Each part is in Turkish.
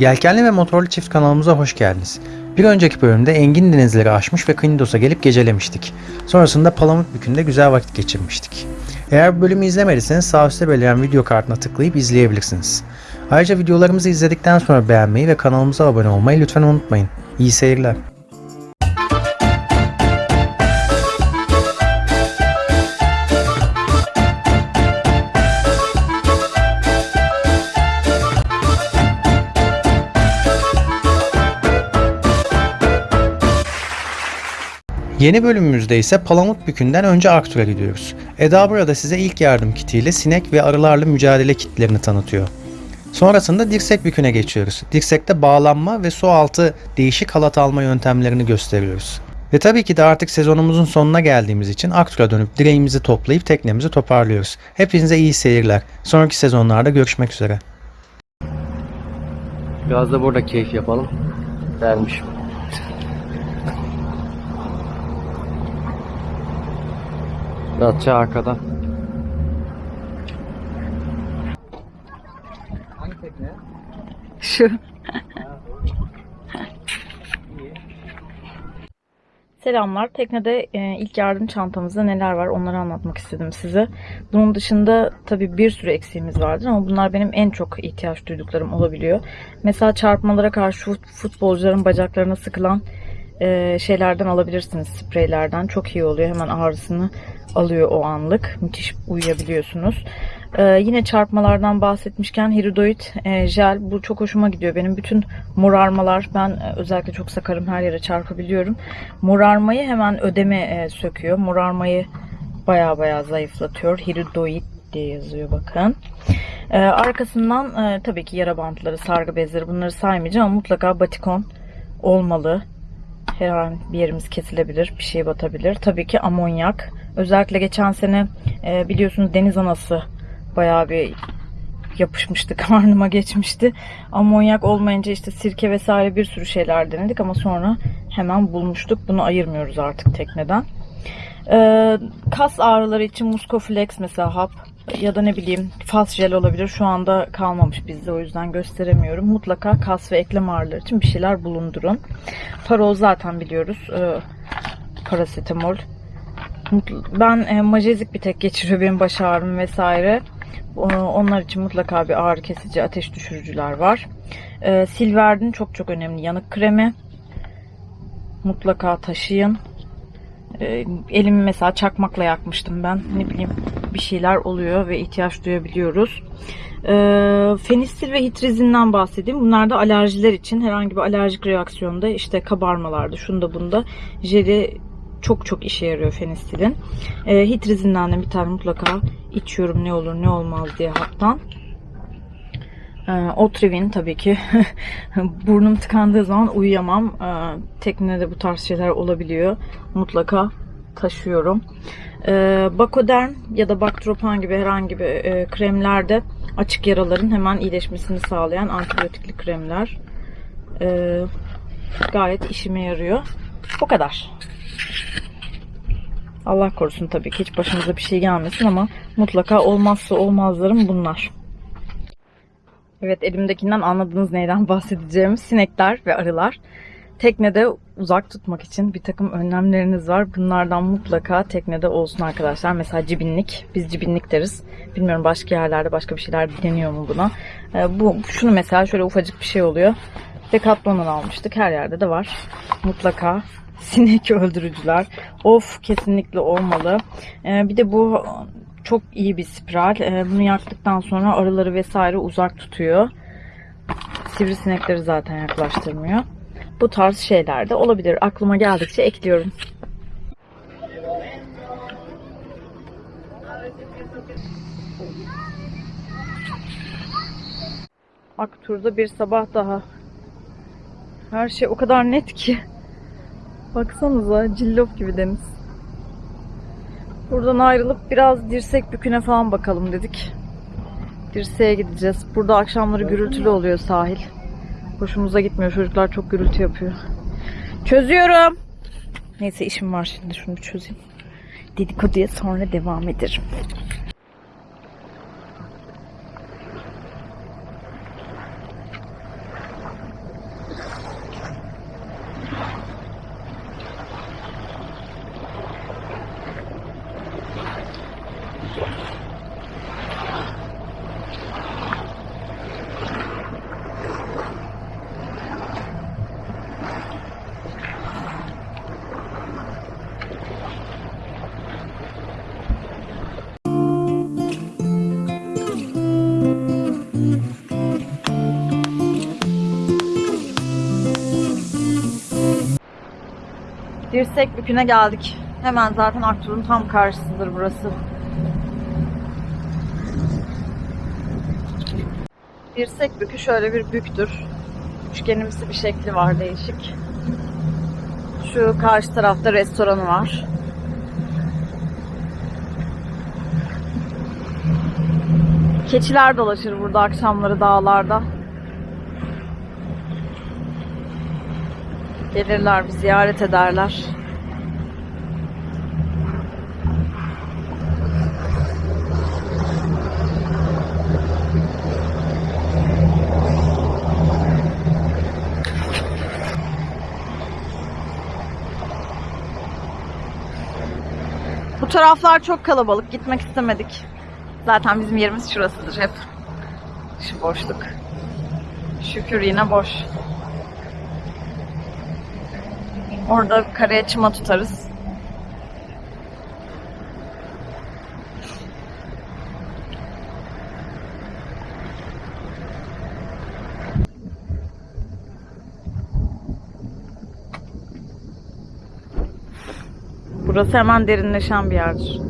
Yelkenli ve motorlu çift kanalımıza hoş geldiniz. Bir önceki bölümde Engin denizleri aşmış ve Knidos'a gelip gecelemiştik. Sonrasında Palamutbükü'nde güzel vakit geçirmiştik. Eğer bu bölümü izlemediyseniz sağ üstte belirlen video kartına tıklayıp izleyebilirsiniz. Ayrıca videolarımızı izledikten sonra beğenmeyi ve kanalımıza abone olmayı lütfen unutmayın. İyi seyirler. Yeni bölümümüzde ise Palamutbükü'nden önce Arctur'a gidiyoruz. Eda burada size ilk yardım kitiyle sinek ve arılarla mücadele kitlerini tanıtıyor. Sonrasında dirsek büküne geçiyoruz. Dirsekte bağlanma ve su altı değişik halat alma yöntemlerini gösteriyoruz. Ve tabii ki de artık sezonumuzun sonuna geldiğimiz için Aktur'a dönüp direğimizi toplayıp teknemizi toparlıyoruz. Hepinize iyi seyirler. Sonraki sezonlarda görüşmek üzere. Biraz da burada keyif yapalım. Dermişim. Datça arkada. Şu. Selamlar. Teknede e, ilk yardım çantamızda neler var onları anlatmak istedim size. Bunun dışında tabii bir sürü eksiğimiz vardır ama bunlar benim en çok ihtiyaç duyduklarım olabiliyor. Mesela çarpmalara karşı fut- futbolcuların bacaklarına sıkılan e, şeylerden alabilirsiniz. Spreylerden. Çok iyi oluyor. Hemen ağrısını alıyor o anlık. Müthiş uyuyabiliyorsunuz. Ee, yine çarpmalardan bahsetmişken hiridoid e, jel bu çok hoşuma gidiyor. Benim bütün morarmalar ben e, özellikle çok sakarım her yere çarpabiliyorum. Morarmayı hemen ödeme e, söküyor. Morarmayı baya baya zayıflatıyor. Hiridoid diye yazıyor bakın. Ee, arkasından e, tabii ki yara bantları, sargı bezleri bunları saymayacağım ama mutlaka batikon olmalı. Her an bir yerimiz kesilebilir, bir şey batabilir. Tabii ki amonyak. Özellikle geçen sene e, biliyorsunuz deniz anası bayağı bir yapışmıştı, karnıma geçmişti. Amonyak olmayınca işte sirke vesaire bir sürü şeyler denedik ama sonra hemen bulmuştuk. Bunu ayırmıyoruz artık tekneden. Ee, kas ağrıları için Muscoflex mesela hap ya da ne bileyim fas jel olabilir. Şu anda kalmamış bizde o yüzden gösteremiyorum. Mutlaka kas ve eklem ağrıları için bir şeyler bulundurun. Parol zaten biliyoruz. Ee, parasetamol. Ben e, majezik bir tek geçiriyor benim baş ağrım vesaire. Onlar için mutlaka bir ağrı kesici, ateş düşürücüler var. Ee, Silverdin çok çok önemli yanık kremi. Mutlaka taşıyın. Ee, elimi mesela çakmakla yakmıştım ben. Ne bileyim bir şeyler oluyor ve ihtiyaç duyabiliyoruz. Ee, fenistil ve hitrizinden bahsedeyim. Bunlar da alerjiler için herhangi bir alerjik reaksiyonda işte kabarmalarda şunda bunda jeli çok çok işe yarıyor fenistilin. Ee, hitrizinden de bir tane mutlaka içiyorum ne olur ne olmaz diye haptan. Ee, Otrivin tabii ki burnum tıkandığı zaman uyuyamam. Teknede bu tarz şeyler olabiliyor. Mutlaka taşıyorum. Ee, Bakoderm ya da Baktropan gibi herhangi bir e, kremlerde açık yaraların hemen iyileşmesini sağlayan antibiyotikli kremler. Ee, gayet işime yarıyor. Bu kadar. Allah korusun tabii ki hiç başımıza bir şey gelmesin ama mutlaka olmazsa olmazlarım bunlar. Evet elimdekinden anladınız neyden bahsedeceğimi. Sinekler ve arılar. Teknede uzak tutmak için bir takım önlemleriniz var. Bunlardan mutlaka teknede olsun arkadaşlar. Mesela cibinlik. Biz cibinlik deriz. Bilmiyorum başka yerlerde başka bir şeyler deniyor mu buna. Ee, bu şunu mesela şöyle ufacık bir şey oluyor. Decathlon'dan almıştık. Her yerde de var. Mutlaka sinek öldürücüler. Of kesinlikle olmalı. Ee, bir de bu çok iyi bir spiral. Ee, bunu yaktıktan sonra arıları vesaire uzak tutuyor. Sivrisinekleri zaten yaklaştırmıyor. Bu tarz şeyler de olabilir. Aklıma geldikçe ekliyorum. Aktur'da bir sabah daha. Her şey o kadar net ki. Baksanıza cillop gibi deniz. Buradan ayrılıp biraz dirsek büküne falan bakalım dedik. Dirseğe gideceğiz. Burada akşamları gürültülü oluyor sahil. Hoşumuza gitmiyor. Çocuklar çok gürültü yapıyor. Çözüyorum. Neyse işim var şimdi. Şunu çözeyim. Dedikoduya sonra devam ederim. Dirsek Bükü'ne geldik. Hemen zaten Aktur'un tam karşısıdır burası. Dirsek Bükü şöyle bir büktür. Üçgenimsi bir şekli var değişik. Şu karşı tarafta restoranı var. Keçiler dolaşır burada akşamları dağlarda. Gelirler bir ziyaret ederler. Bu taraflar çok kalabalık. Gitmek istemedik. Zaten bizim yerimiz şurasıdır hep. Şu boşluk. Şükür yine boş. Orada karaya çıma tutarız. Burası hemen derinleşen bir yerdir.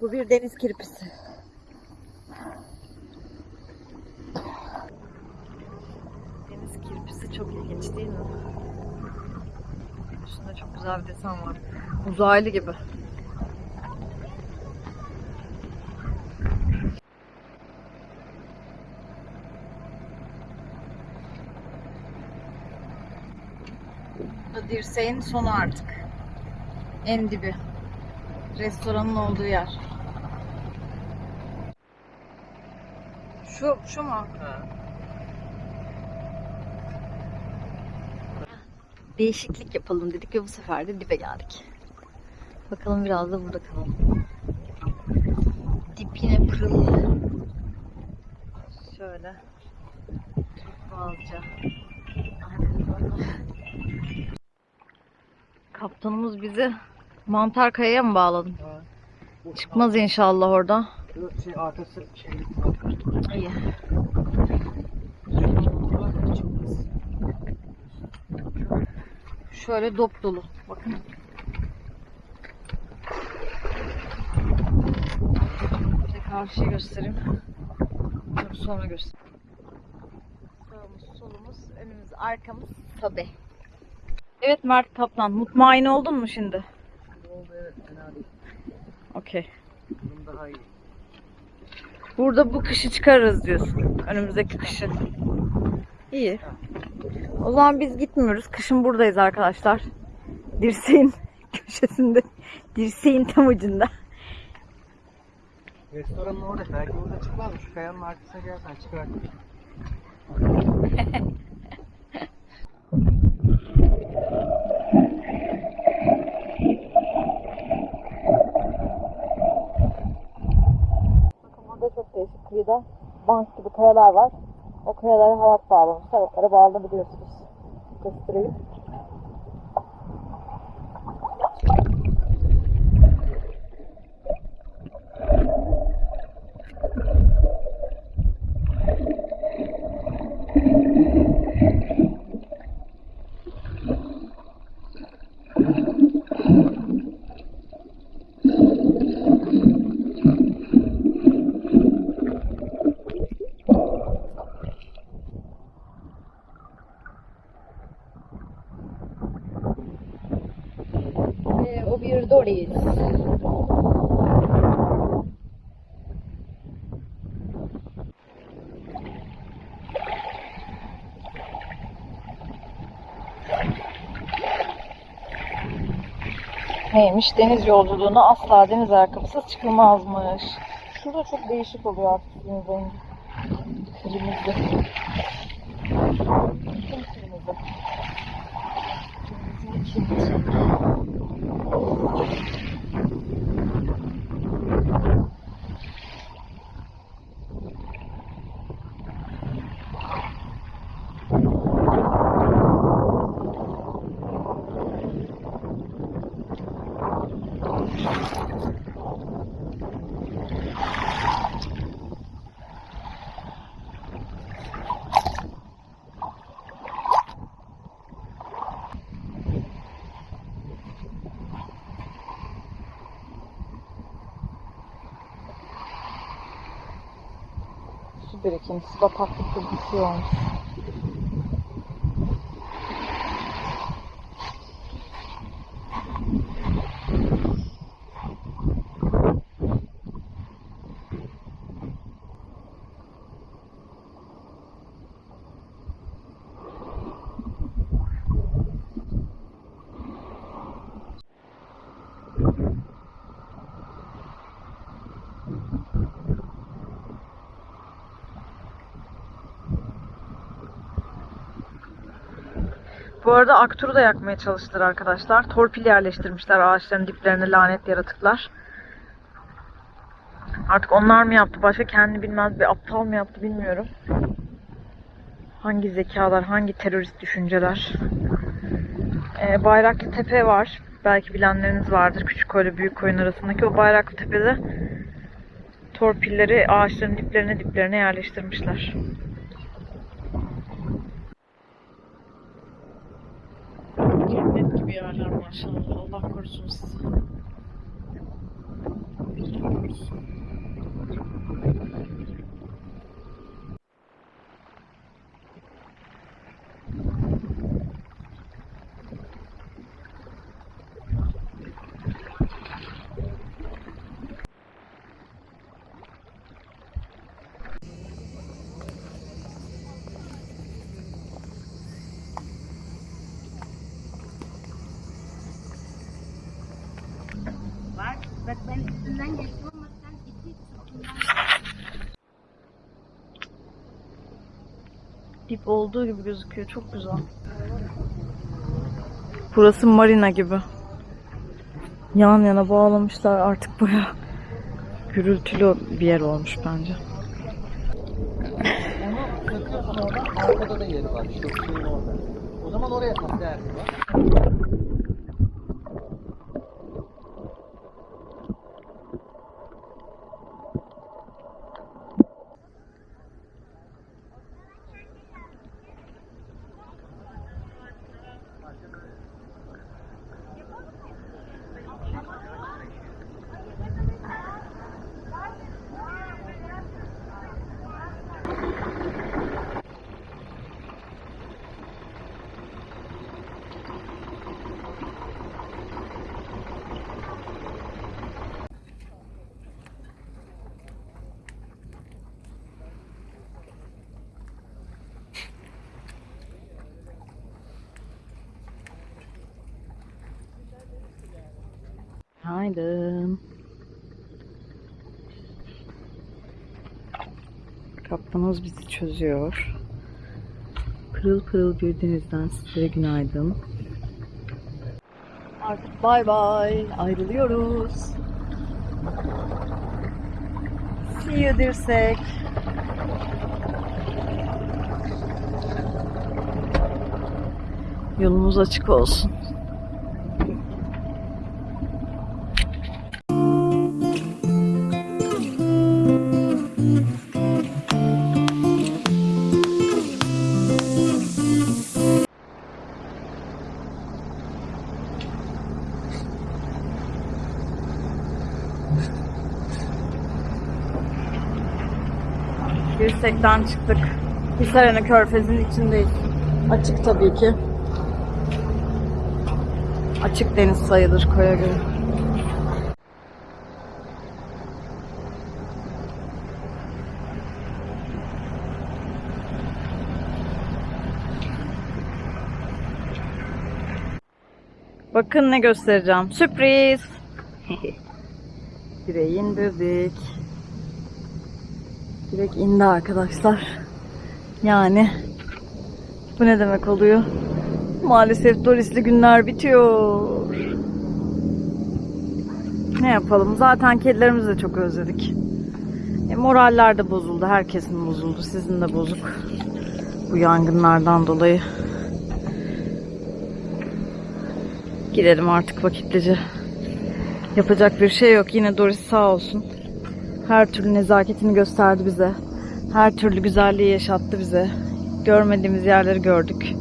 Bu bir deniz kirpisi. Deniz kirpisi çok ilginç değil mi? Üstünde çok güzel bir desen var. Uzaylı gibi. Dirseğin sonu artık. En dibi. Restoranın olduğu yer. Şu, şu mu? Değişiklik yapalım dedik ve bu sefer de dibe geldik. Bakalım biraz da burada kalalım. Dip yine pırıl. Şöyle. Türk Boğazca. Kaptanımız bizi Mantar Kaya'ya mı bağladın? Çıkmaz inşallah orada. Şey arkası şey. Şöyle dop dolu. Bakın. Bir de karşıyı göstereyim. Dur, Sonra göstereyim. Sağımız, solumuz, önümüz, arkamız tabi. Evet Mert Kaplan, mutmain oldun mu şimdi? Oldu evet fena değil. Okey. Bunun daha iyi. Burada bu kışı çıkarırız diyorsun. Önümüzdeki kışı. İyi. O zaman biz gitmiyoruz. Kışın buradayız arkadaşlar. Dirseğin köşesinde. Dirseğin tam ucunda. Restoranın orada. Belki orada çıkmaz mı? Şu kayanın arkasına gelsen çıkar. burada çok değişik kıyıda bank gibi kayalar var. O kayalara halat bağlamışlar. Onlara bağlanabiliyorsunuz. Göstereyim. Doris. Neymiş? Deniz yolculuğuna asla deniz ayakkabısız çıkılmazmış. Şurada çok değişik oluyor artık suyun rengi. sul do. Birikintisi bataklık gibi bir Bu arada Aktur'u da yakmaya çalıştılar arkadaşlar. Torpil yerleştirmişler ağaçların diplerine lanet yaratıklar. Artık onlar mı yaptı, başka kendi bilmez bir aptal mı yaptı bilmiyorum. Hangi zekalar, hangi terörist düşünceler. Ee, Bayraklı Tepe var. Belki bilenleriniz vardır. Küçük koyla büyük koyun arasındaki o Bayraklı Tepe'de torpilleri ağaçların diplerine diplerine yerleştirmişler. Cennet gibi yerler maşallah. Allah korusun sizi. Var. Ben üstünden geçtim ama sen Dip olduğu gibi gözüküyor. Çok güzel. Burası marina gibi. Yan yana bağlamışlar artık baya gürültülü bir yer olmuş bence. Onu. Arkada da yeri var. İşte o suyun orada. O zaman oraya derdi var. Günaydın. Kaptanız bizi çözüyor. Pırıl pırıl bir denizden sizlere günaydın. Artık bay bay. Ayrılıyoruz. See you dirsek. Yolumuz açık olsun. Dirsekten çıktık. Hisarene Körfezi'nin içindeyiz. Açık tabii ki. Açık deniz sayılır koya göre. Bakın ne göstereceğim. Sürpriz. Direği indirdik. Direkt indi arkadaşlar. Yani bu ne demek oluyor? Maalesef Doris'li günler bitiyor. Ne yapalım? Zaten kedilerimizi de çok özledik. E, moraller de bozuldu. Herkesin bozuldu. Sizin de bozuk. Bu yangınlardan dolayı. Gidelim artık vakitlice. Yapacak bir şey yok. Yine Doris sağ olsun. Her türlü nezaketini gösterdi bize. Her türlü güzelliği yaşattı bize. Görmediğimiz yerleri gördük.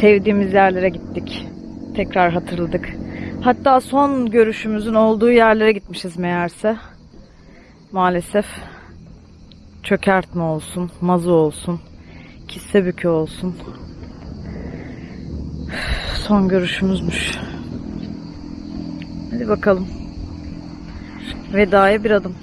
Sevdiğimiz yerlere gittik. Tekrar hatırladık. Hatta son görüşümüzün olduğu yerlere gitmişiz meğerse. Maalesef çökertme olsun, mazı olsun, kisse bükü olsun. Son görüşümüzmüş. Hadi bakalım. Vedaya bir adım.